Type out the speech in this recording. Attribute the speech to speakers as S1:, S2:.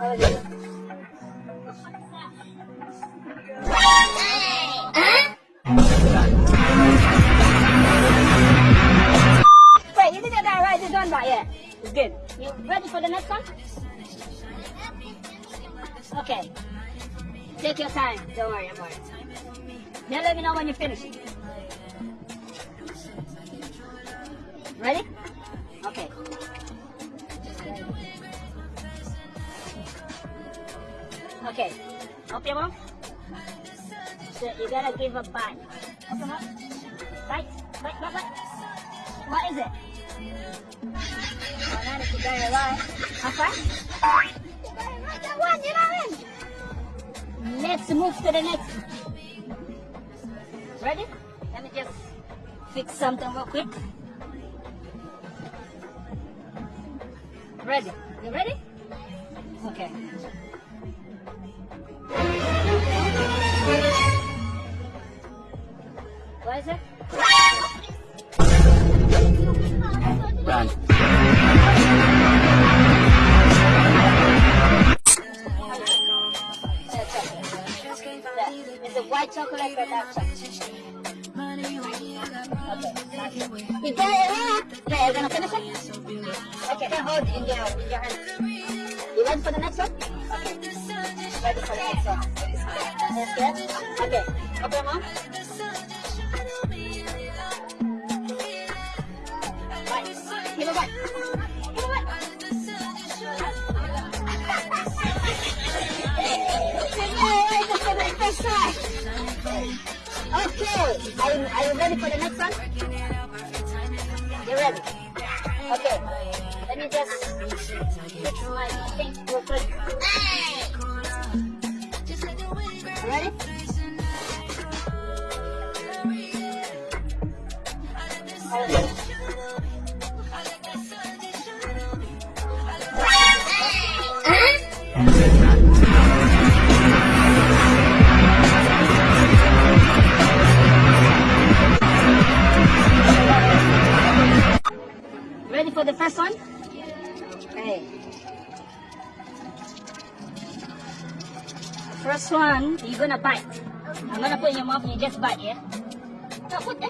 S1: Wait, you it's right, good. You ready for the next one? Okay. Take your time. Don't worry, I'm worried. Let me know when you finish. Ready? Okay. Okay. Your mouth. So you gotta give a bite. Your mouth. Bite. Bite, bite, bite. What is it? You got it right. How far? That one, you know it. Let's move to the next. Ready? Let me just fix something real quick. Ready? You ready? Okay.
S2: Run.
S1: Is it white chocolate or dark chocolate? Okay. You got it. Okay, you're gonna finish it? Okay, hold it in your, in your hand. You ready for the next one? Okay. Ready for the next one. Okay. Open your mouth. Okay. Are you, are you ready for the next one? You ready? Okay. Let me just fix my thing real quick. Ready? Ready for the first one? Okay. First one, you're gonna bite. I'm gonna put in your mouth you just bite, yeah? Put